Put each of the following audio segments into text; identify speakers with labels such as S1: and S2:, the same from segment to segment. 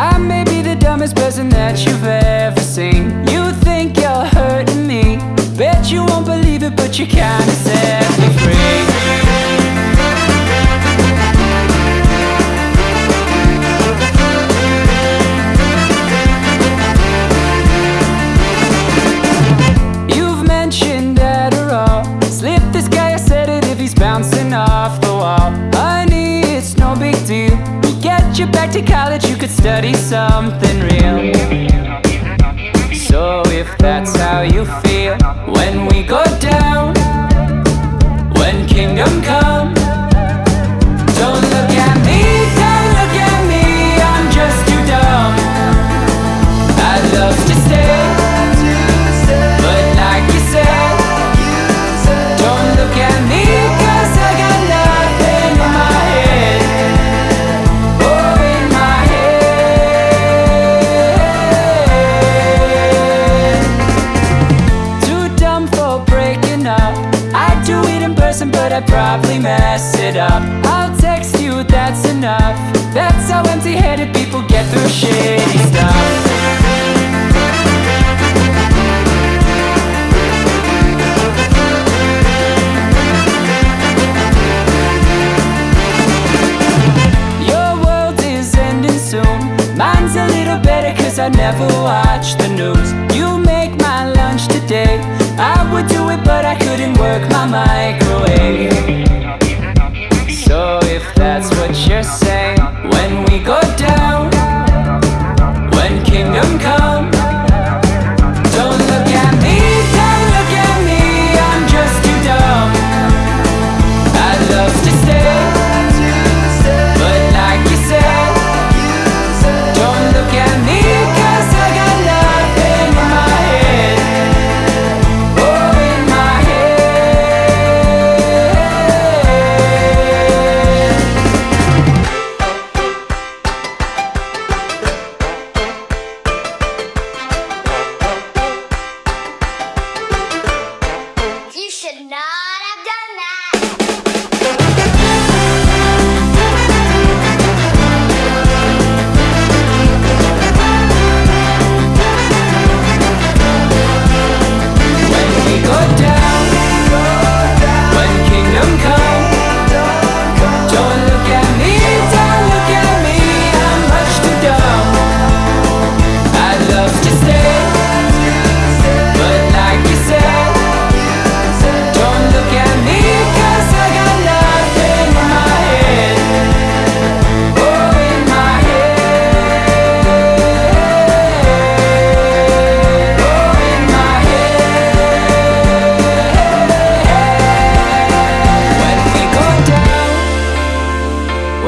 S1: I may be the dumbest person that you've ever seen. You think you're hurting me. Bet you won't believe it, but you kinda said you back to college You could study something real. So if that's how you feel When we go down When kingdom comes I probably mess it up. I'll text you, that's enough. That's how empty-headed people get through shitty stuff. Mine's a little better cause I never watch the news. You lunch today. I would do it but I couldn't work my microwave. to
S2: not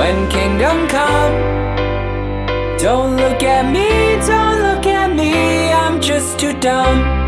S1: when kingdom come. Don't look at me, don't look at me, I'm just too dumb.